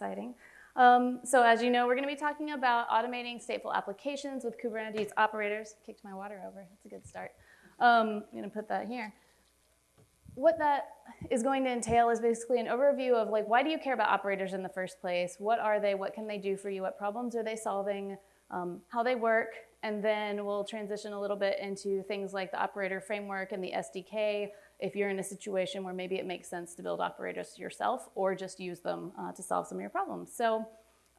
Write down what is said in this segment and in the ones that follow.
exciting. Um, so as you know, we're going to be talking about automating stateful applications with Kubernetes operators. Kicked my water over. That's a good start. Um, I'm going to put that here. What that is going to entail is basically an overview of like, why do you care about operators in the first place? What are they? What can they do for you? What problems are they solving? Um, how they work, and then we'll transition a little bit into things like the operator framework and the SDK if you're in a situation where maybe it makes sense to build operators yourself or just use them uh, to solve some of your problems. So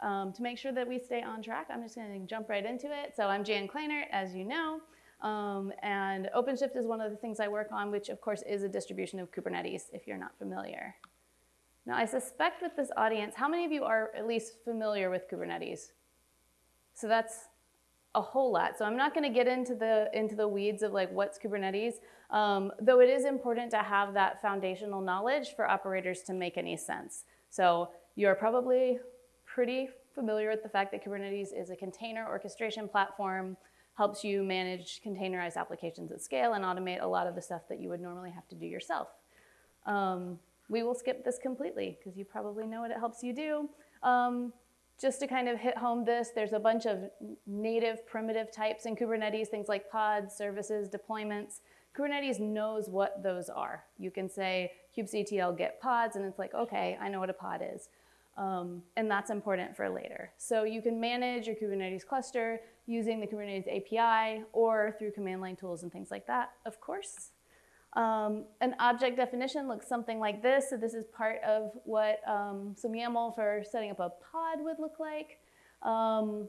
um, to make sure that we stay on track, I'm just gonna jump right into it. So I'm Jan Kleinert, as you know, um, and OpenShift is one of the things I work on, which of course is a distribution of Kubernetes, if you're not familiar. Now I suspect with this audience, how many of you are at least familiar with Kubernetes? So that's a whole lot. So I'm not going to get into the into the weeds of like what's Kubernetes, um, though it is important to have that foundational knowledge for operators to make any sense. So you're probably pretty familiar with the fact that Kubernetes is a container orchestration platform, helps you manage containerized applications at scale and automate a lot of the stuff that you would normally have to do yourself. Um, we will skip this completely because you probably know what it helps you do. Um, just to kind of hit home this, there's a bunch of native primitive types in Kubernetes, things like pods, services, deployments. Kubernetes knows what those are. You can say kubectl get pods, and it's like, okay, I know what a pod is. Um, and that's important for later. So you can manage your Kubernetes cluster using the Kubernetes API or through command line tools and things like that, of course. Um, an object definition looks something like this. So this is part of what um, some YAML for setting up a pod would look like. Um,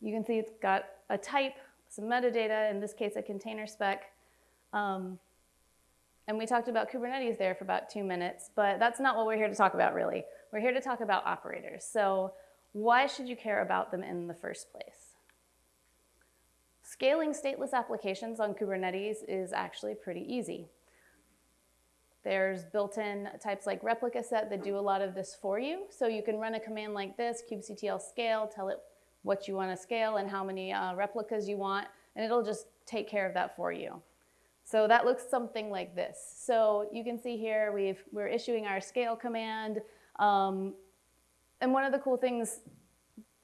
you can see it's got a type, some metadata, in this case a container spec. Um, and we talked about Kubernetes there for about two minutes, but that's not what we're here to talk about really. We're here to talk about operators. So why should you care about them in the first place? Scaling stateless applications on Kubernetes is actually pretty easy. There's built-in types like replica set that do a lot of this for you. So you can run a command like this, kubectl scale, tell it what you want to scale and how many uh, replicas you want, and it'll just take care of that for you. So that looks something like this. So you can see here we've, we're issuing our scale command. Um, and one of the cool things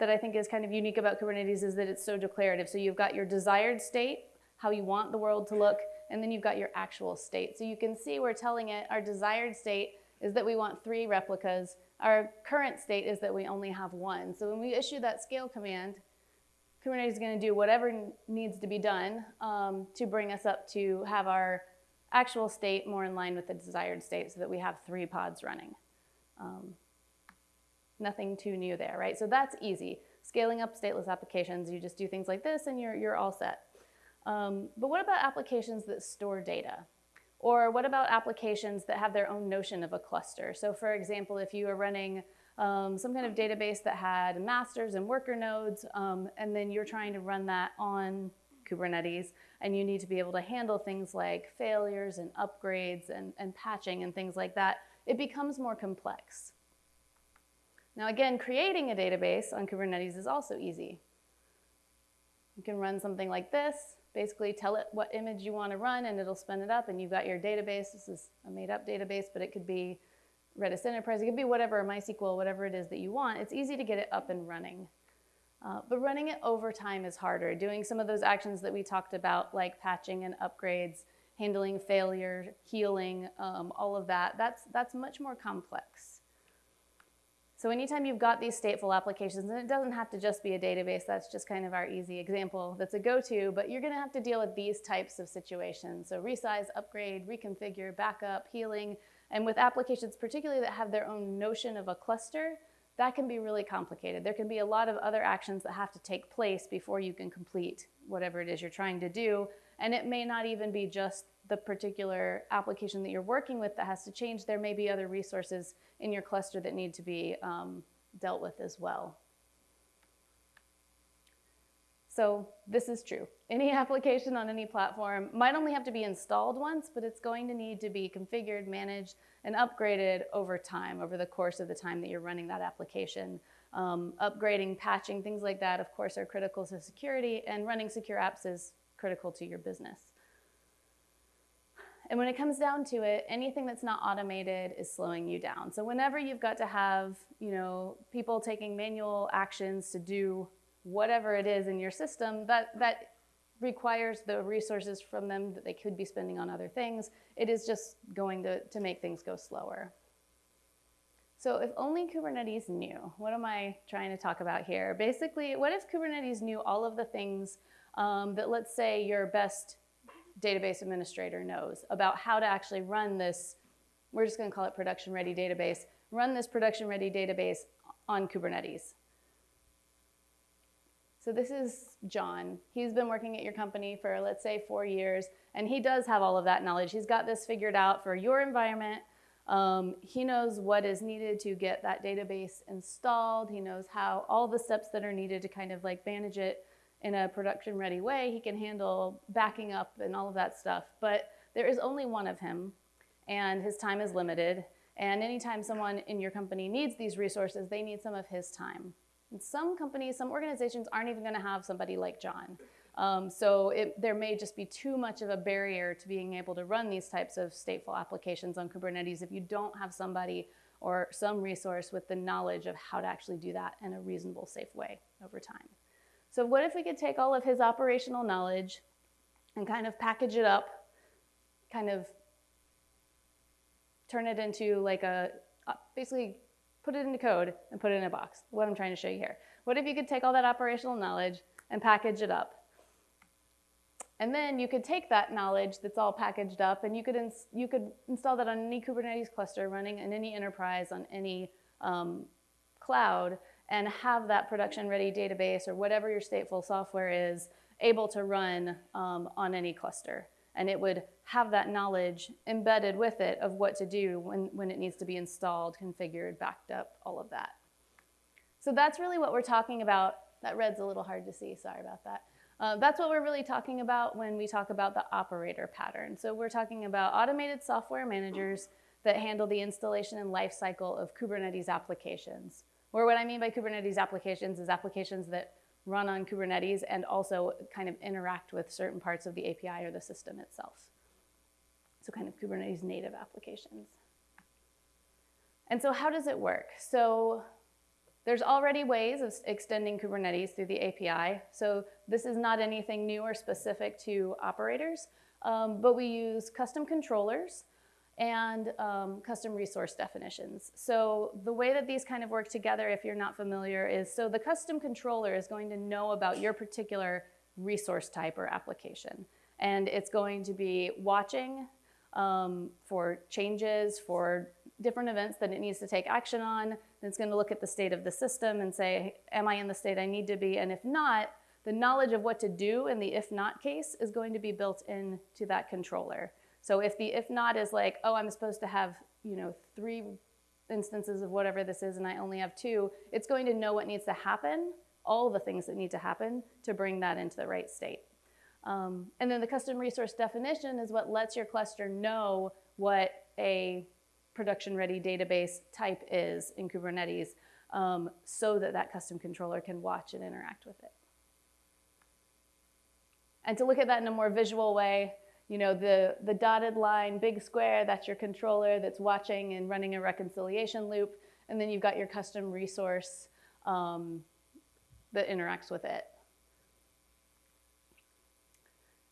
that I think is kind of unique about Kubernetes is that it's so declarative. So you've got your desired state, how you want the world to look, and then you've got your actual state. So you can see we're telling it our desired state is that we want three replicas. Our current state is that we only have one. So when we issue that scale command, Kubernetes is going to do whatever needs to be done um, to bring us up to have our actual state more in line with the desired state so that we have three pods running. Um, Nothing too new there, right? So that's easy. Scaling up stateless applications, you just do things like this and you're, you're all set. Um, but what about applications that store data? Or what about applications that have their own notion of a cluster? So for example, if you are running um, some kind of database that had masters and worker nodes, um, and then you're trying to run that on Kubernetes, and you need to be able to handle things like failures and upgrades and, and patching and things like that, it becomes more complex. Now again, creating a database on Kubernetes is also easy. You can run something like this, basically tell it what image you want to run and it'll spin it up and you've got your database. This is a made up database, but it could be Redis Enterprise, it could be whatever, MySQL, whatever it is that you want. It's easy to get it up and running. Uh, but running it over time is harder. Doing some of those actions that we talked about, like patching and upgrades, handling failure, healing, um, all of that, that's, that's much more complex. So anytime you've got these stateful applications, and it doesn't have to just be a database, that's just kind of our easy example that's a go-to, but you're gonna have to deal with these types of situations. So resize, upgrade, reconfigure, backup, healing, and with applications particularly that have their own notion of a cluster, that can be really complicated. There can be a lot of other actions that have to take place before you can complete whatever it is you're trying to do, and it may not even be just the particular application that you're working with that has to change. There may be other resources in your cluster that need to be um, dealt with as well. So this is true. Any application on any platform might only have to be installed once, but it's going to need to be configured, managed, and upgraded over time, over the course of the time that you're running that application. Um, upgrading, patching, things like that, of course, are critical to security, and running secure apps is critical to your business. And when it comes down to it, anything that's not automated is slowing you down. So whenever you've got to have, you know, people taking manual actions to do whatever it is in your system, that, that requires the resources from them that they could be spending on other things. It is just going to, to make things go slower. So if only Kubernetes knew, what am I trying to talk about here? Basically, what if Kubernetes knew all of the things um, that let's say your best database administrator knows about how to actually run this, we're just gonna call it production ready database, run this production ready database on Kubernetes. So this is John. He's been working at your company for, let's say, four years, and he does have all of that knowledge. He's got this figured out for your environment. Um, he knows what is needed to get that database installed. He knows how all the steps that are needed to kind of like manage it in a production ready way. He can handle backing up and all of that stuff. But there is only one of him, and his time is limited. And anytime someone in your company needs these resources, they need some of his time. And some companies, some organizations aren't even going to have somebody like John. Um, so it, there may just be too much of a barrier to being able to run these types of stateful applications on Kubernetes if you don't have somebody or some resource with the knowledge of how to actually do that in a reasonable, safe way over time. So what if we could take all of his operational knowledge and kind of package it up, kind of turn it into like a, basically put it into code and put it in a box, what I'm trying to show you here. What if you could take all that operational knowledge and package it up? And then you could take that knowledge that's all packaged up and you could, you could install that on any Kubernetes cluster running in any enterprise on any um, cloud and have that production ready database or whatever your stateful software is able to run um, on any cluster. And it would have that knowledge embedded with it of what to do when, when it needs to be installed, configured, backed up, all of that. So that's really what we're talking about. That red's a little hard to see, sorry about that. Uh, that's what we're really talking about when we talk about the operator pattern. So we're talking about automated software managers that handle the installation and lifecycle of Kubernetes applications. Or what I mean by Kubernetes applications is applications that run on Kubernetes and also kind of interact with certain parts of the API or the system itself. So kind of Kubernetes native applications. And so how does it work? So there's already ways of extending Kubernetes through the API. So this is not anything new or specific to operators, um, but we use custom controllers and um, custom resource definitions. So the way that these kind of work together, if you're not familiar, is so the custom controller is going to know about your particular resource type or application. And it's going to be watching um, for changes, for different events that it needs to take action on. And It's going to look at the state of the system and say, am I in the state I need to be? And if not, the knowledge of what to do in the if not case is going to be built into that controller. So if the if not is like, oh, I'm supposed to have, you know, three instances of whatever this is and I only have two, it's going to know what needs to happen, all the things that need to happen to bring that into the right state. Um, and then the custom resource definition is what lets your cluster know what a production ready database type is in Kubernetes um, so that that custom controller can watch and interact with it. And to look at that in a more visual way, you know, the, the dotted line, big square, that's your controller that's watching and running a reconciliation loop. And then you've got your custom resource um, that interacts with it.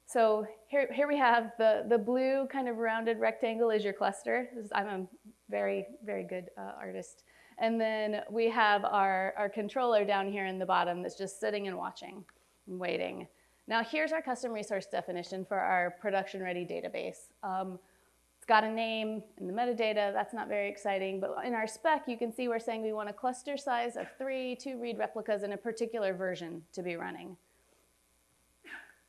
So here, here we have the, the blue kind of rounded rectangle is your cluster. I'm a very, very good uh, artist. And then we have our, our controller down here in the bottom that's just sitting and watching and waiting. Now here's our custom resource definition for our production ready database. Um, it's got a name in the metadata, that's not very exciting, but in our spec you can see we're saying we want a cluster size of three, two read replicas in a particular version to be running.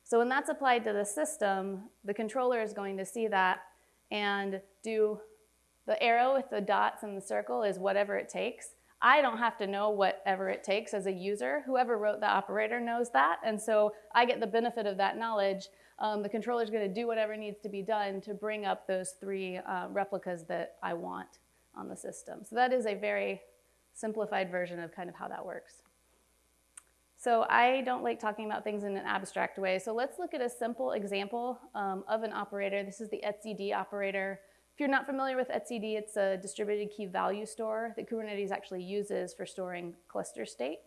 So when that's applied to the system, the controller is going to see that and do the arrow with the dots and the circle is whatever it takes. I don't have to know whatever it takes as a user. Whoever wrote the operator knows that, and so I get the benefit of that knowledge. Um, the controller is going to do whatever needs to be done to bring up those three uh, replicas that I want on the system. So that is a very simplified version of kind of how that works. So I don't like talking about things in an abstract way. So let's look at a simple example um, of an operator. This is the etcd operator. If you're not familiar with etcd, it's a distributed key value store that Kubernetes actually uses for storing cluster state.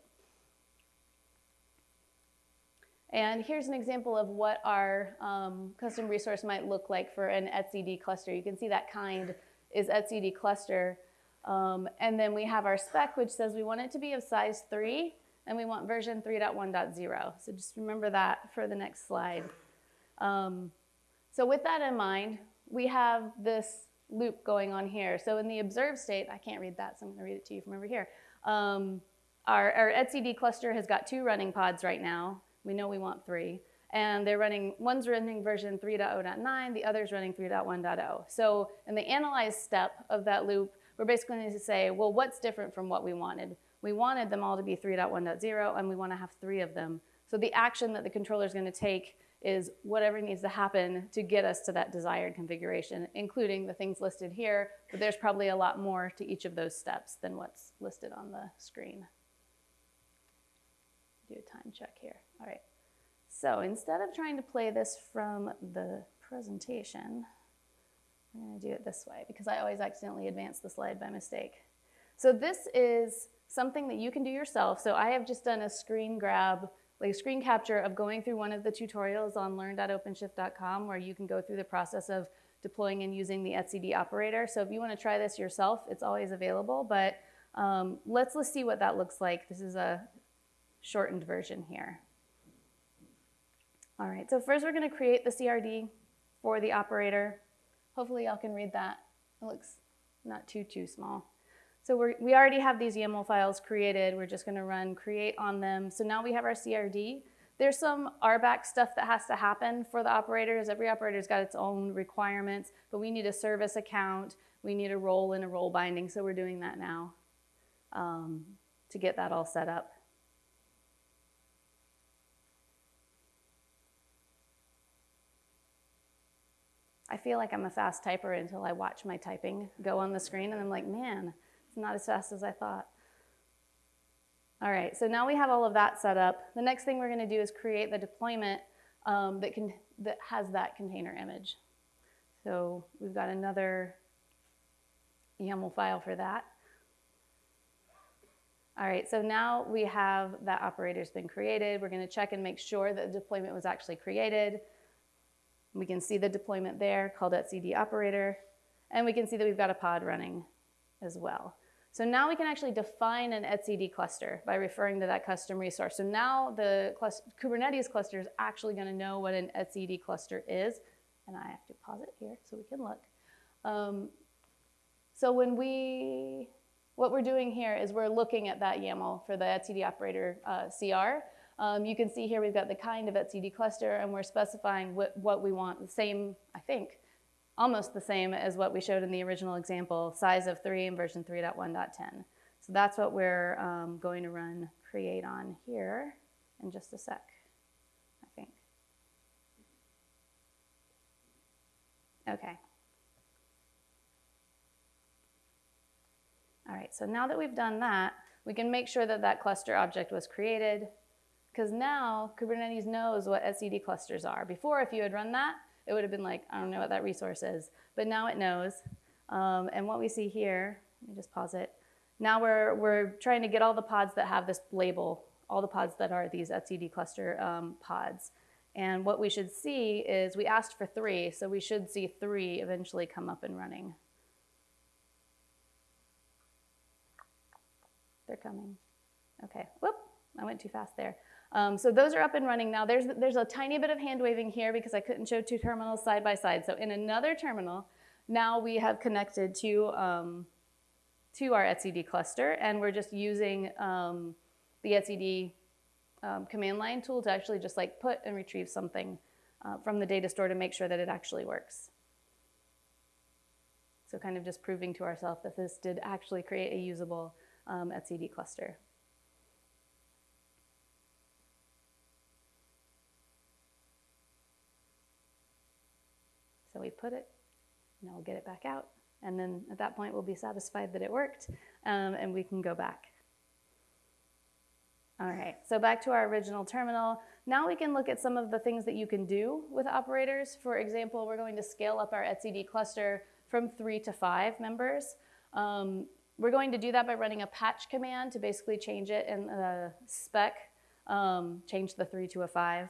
And here's an example of what our um, custom resource might look like for an etcd cluster. You can see that kind is etcd cluster. Um, and then we have our spec, which says we want it to be of size 3 and we want version 3.1.0. So just remember that for the next slide. Um, so with that in mind, we have this loop going on here. So in the observed state, I can't read that, so I'm gonna read it to you from over here. Um, our, our etcd cluster has got two running pods right now. We know we want three. And they're running, one's running version 3.0.9, the other's running 3.1.0. So in the analyze step of that loop, we're basically going to say, well, what's different from what we wanted? We wanted them all to be 3.1.0 and we want to have three of them. So the action that the controller is going to take is whatever needs to happen to get us to that desired configuration, including the things listed here, but there's probably a lot more to each of those steps than what's listed on the screen. Do a time check here. All right. So instead of trying to play this from the presentation, I'm going to do it this way because I always accidentally advance the slide by mistake. So this is something that you can do yourself. So I have just done a screen grab, like a screen capture of going through one of the tutorials on learn.openshift.com where you can go through the process of deploying and using the etcd operator. So if you want to try this yourself, it's always available. But um, let's, let's see what that looks like. This is a shortened version here. All right, so first we're going to create the CRD for the operator. Hopefully y'all can read that. It looks not too, too small. So we we already have these YAML files created. We're just gonna run create on them. So now we have our CRD. There's some RBAC stuff that has to happen for the operators. Every operator's got its own requirements, but we need a service account. We need a role and a role binding, so we're doing that now um, to get that all set up. I feel like I'm a fast typer until I watch my typing go on the screen and I'm like, man, it's not as fast as I thought. All right, so now we have all of that set up. The next thing we're gonna do is create the deployment um, that, can, that has that container image. So we've got another YAML file for that. All right, so now we have that operator's been created. We're gonna check and make sure that the deployment was actually created. We can see the deployment there called etcd operator, and we can see that we've got a pod running as well. So now we can actually define an etcd cluster by referring to that custom resource. So now the Kubernetes cluster is actually going to know what an etcd cluster is. And I have to pause it here so we can look. Um, so when we, what we're doing here is we're looking at that YAML for the etcd operator uh, CR. Um, you can see here we've got the kind of etcd cluster and we're specifying what, what we want, the same, I think, almost the same as what we showed in the original example, size of 3 in version 3.1.10. So that's what we're um, going to run create on here in just a sec, I think. Okay. All right, so now that we've done that, we can make sure that that cluster object was created because now Kubernetes knows what etcd clusters are. Before, if you had run that, it would have been like, I don't know what that resource is. But now it knows. Um, and what we see here, let me just pause it. Now we're, we're trying to get all the pods that have this label, all the pods that are these etcd cluster um, pods. And what we should see is we asked for three, so we should see three eventually come up and running. They're coming. Okay, whoop, I went too fast there. Um, so those are up and running now. There's, there's a tiny bit of hand waving here because I couldn't show two terminals side by side. So in another terminal, now we have connected to, um, to our etcd cluster and we're just using um, the etcd um, command line tool to actually just like put and retrieve something uh, from the data store to make sure that it actually works. So kind of just proving to ourselves that this did actually create a usable um, etcd cluster. We put it, and we'll get it back out. And then at that point, we'll be satisfied that it worked, um, and we can go back. All right, so back to our original terminal. Now we can look at some of the things that you can do with operators. For example, we're going to scale up our etcd cluster from three to five members. Um, we're going to do that by running a patch command to basically change it in the spec, um, change the three to a five.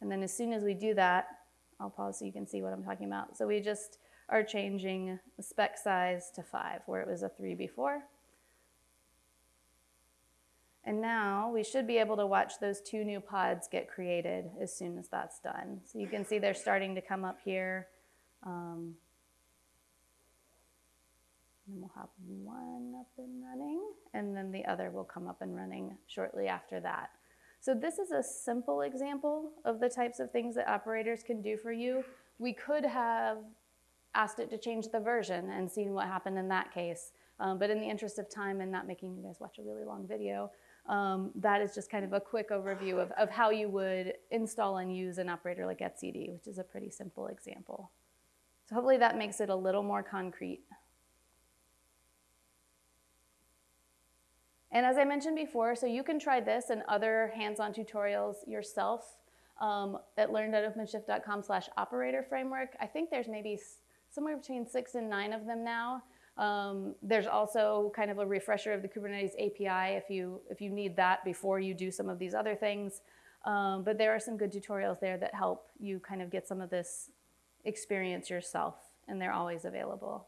And then as soon as we do that, I'll pause so you can see what I'm talking about. So we just are changing the spec size to five where it was a three before. And now we should be able to watch those two new pods get created as soon as that's done. So you can see they're starting to come up here. Um, and we'll have one up and running, and then the other will come up and running shortly after that. So this is a simple example of the types of things that operators can do for you. We could have asked it to change the version and seen what happened in that case. Um, but in the interest of time and not making you guys watch a really long video, um, that is just kind of a quick overview of, of how you would install and use an operator like etcd, which is a pretty simple example. So hopefully that makes it a little more concrete. And as I mentioned before, so you can try this and other hands-on tutorials yourself um, at learn.openshift.com slash operator framework. I think there's maybe somewhere between six and nine of them now. Um, there's also kind of a refresher of the Kubernetes API if you, if you need that before you do some of these other things. Um, but there are some good tutorials there that help you kind of get some of this experience yourself, and they're always available.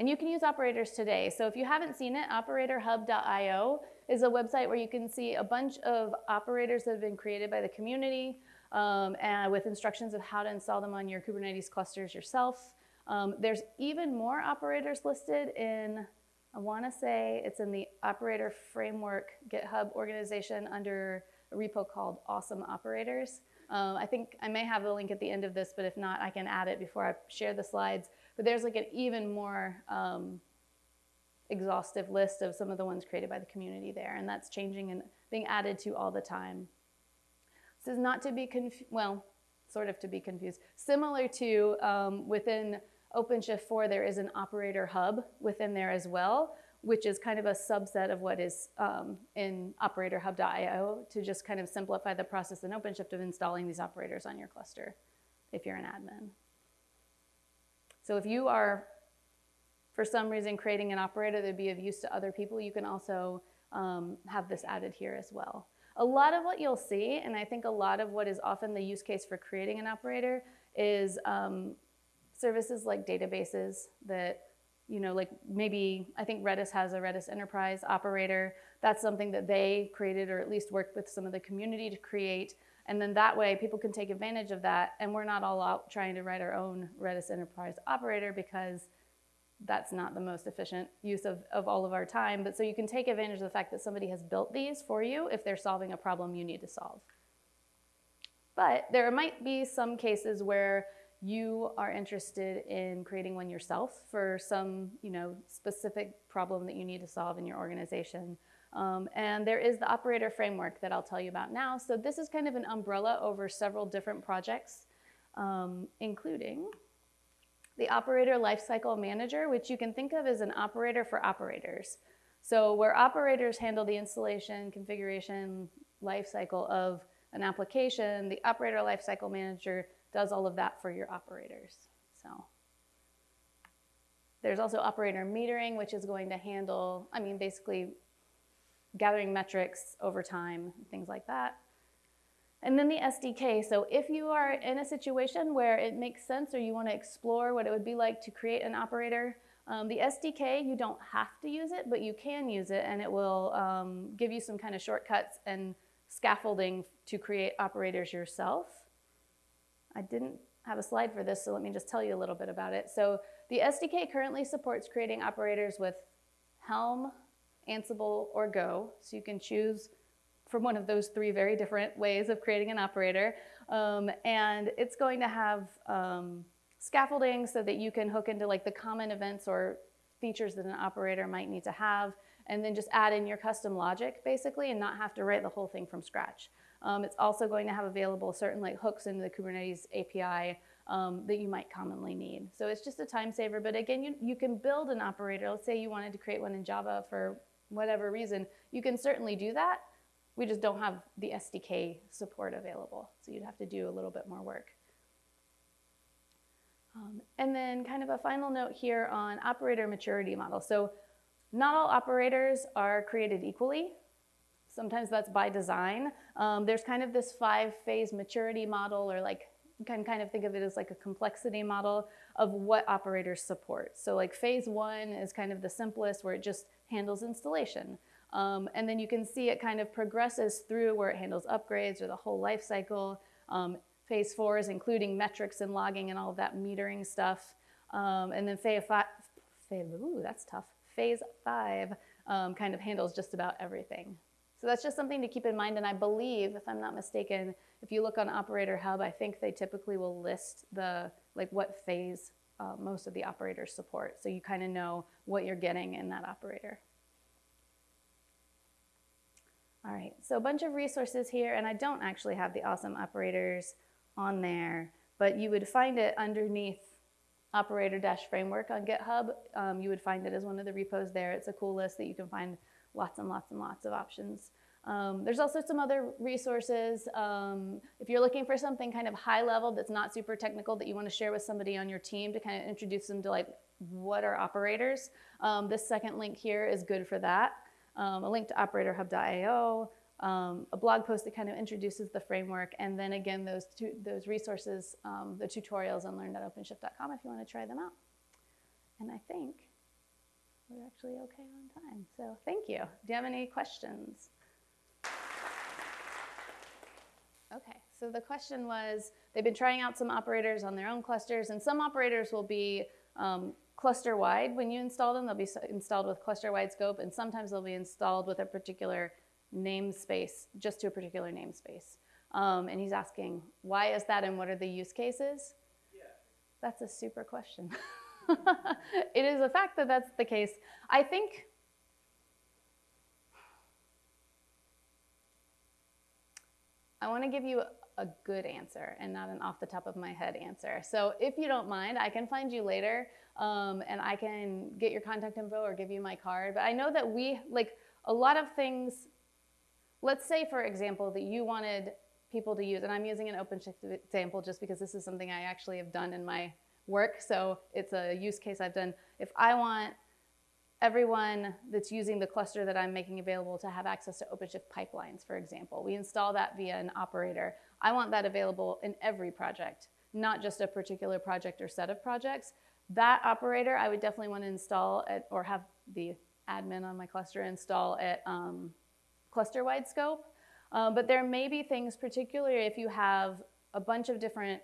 And you can use operators today. So if you haven't seen it, operatorhub.io is a website where you can see a bunch of operators that have been created by the community um, and with instructions of how to install them on your Kubernetes clusters yourself. Um, there's even more operators listed in, I wanna say it's in the operator framework GitHub organization under a repo called Awesome Operators. Um, I think I may have a link at the end of this, but if not, I can add it before I share the slides. But there's like an even more um, exhaustive list of some of the ones created by the community there, and that's changing and being added to all the time. This is not to be confused, well, sort of to be confused. Similar to um, within OpenShift 4, there is an operator hub within there as well, which is kind of a subset of what is um, in operatorhub.io to just kind of simplify the process in OpenShift of installing these operators on your cluster if you're an admin. So if you are, for some reason, creating an operator that would be of use to other people, you can also um, have this added here as well. A lot of what you'll see, and I think a lot of what is often the use case for creating an operator is um, services like databases that, you know, like maybe, I think Redis has a Redis Enterprise operator. That's something that they created or at least worked with some of the community to create. And then that way people can take advantage of that and we're not all out trying to write our own Redis enterprise operator because that's not the most efficient use of, of all of our time. But so you can take advantage of the fact that somebody has built these for you if they're solving a problem you need to solve. But there might be some cases where you are interested in creating one yourself for some you know, specific problem that you need to solve in your organization. Um, and there is the operator framework that I'll tell you about now. So this is kind of an umbrella over several different projects, um, including the operator lifecycle manager, which you can think of as an operator for operators. So where operators handle the installation, configuration, lifecycle of an application, the operator lifecycle manager does all of that for your operators. So there's also operator metering, which is going to handle, I mean, basically gathering metrics over time, things like that. And then the SDK. So if you are in a situation where it makes sense or you want to explore what it would be like to create an operator, um, the SDK, you don't have to use it, but you can use it and it will um, give you some kind of shortcuts and scaffolding to create operators yourself. I didn't have a slide for this, so let me just tell you a little bit about it. So the SDK currently supports creating operators with Helm, Ansible, or Go. So you can choose from one of those three very different ways of creating an operator. Um, and it's going to have um, scaffolding so that you can hook into like the common events or features that an operator might need to have, and then just add in your custom logic basically and not have to write the whole thing from scratch. Um, it's also going to have available certain like hooks into the Kubernetes API um, that you might commonly need. So it's just a time saver, but again, you, you can build an operator. Let's say you wanted to create one in Java for whatever reason, you can certainly do that. We just don't have the SDK support available. So you'd have to do a little bit more work. Um, and then kind of a final note here on operator maturity model. So not all operators are created equally. Sometimes that's by design. Um, there's kind of this five phase maturity model or like can kind of think of it as like a complexity model of what operators support. So like phase one is kind of the simplest where it just handles installation. Um, and then you can see it kind of progresses through where it handles upgrades or the whole life cycle. Um, phase four is including metrics and logging and all of that metering stuff. Um, and then phase five, phase, ooh, that's tough. Phase five um, kind of handles just about everything. So that's just something to keep in mind. And I believe, if I'm not mistaken, if you look on Operator Hub, I think they typically will list the like what phase uh, most of the operators support. So you kind of know what you're getting in that operator. All right, so a bunch of resources here, and I don't actually have the awesome operators on there, but you would find it underneath operator-framework on GitHub. Um, you would find it as one of the repos there. It's a cool list that you can find lots and lots and lots of options. Um, there's also some other resources. Um, if you're looking for something kind of high level that's not super technical that you want to share with somebody on your team to kind of introduce them to like what are operators, um, this second link here is good for that. Um, a link to operatorhub.io, um, a blog post that kind of introduces the framework, and then again those two, those resources, um, the tutorials on learn.openshift.com if you want to try them out. And I think actually okay on time. So thank you. Do you have any questions? Okay, so the question was, they've been trying out some operators on their own clusters, and some operators will be um, cluster-wide. When you install them, they'll be installed with cluster-wide scope, and sometimes they'll be installed with a particular namespace, just to a particular namespace. Um, and he's asking, why is that, and what are the use cases? Yeah. That's a super question. it is a fact that that's the case. I think I want to give you a good answer and not an off the top of my head answer. So if you don't mind, I can find you later um, and I can get your contact info or give you my card. But I know that we, like a lot of things, let's say for example that you wanted people to use, and I'm using an OpenShift example just because this is something I actually have done in my work. So it's a use case I've done. If I want everyone that's using the cluster that I'm making available to have access to OpenShift pipelines, for example. We install that via an operator. I want that available in every project, not just a particular project or set of projects. That operator, I would definitely want to install it or have the admin on my cluster install at um, cluster-wide scope. Um, but there may be things, particularly if you have a bunch of different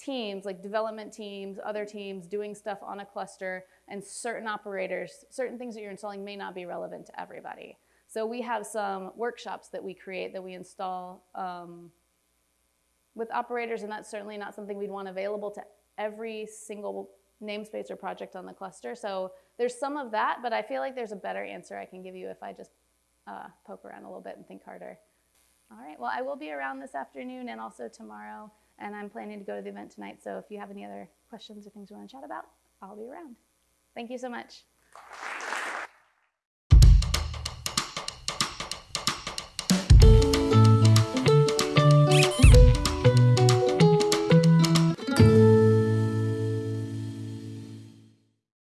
teams, like development teams, other teams doing stuff on a cluster, and certain operators, certain things that you're installing may not be relevant to everybody. So we have some workshops that we create that we install um, with operators, and that's certainly not something we'd want available to every single namespace or project on the cluster. So there's some of that, but I feel like there's a better answer I can give you if I just uh, poke around a little bit and think harder. All right, well, I will be around this afternoon and also tomorrow and I'm planning to go to the event tonight. So if you have any other questions or things you want to chat about, I'll be around. Thank you so much.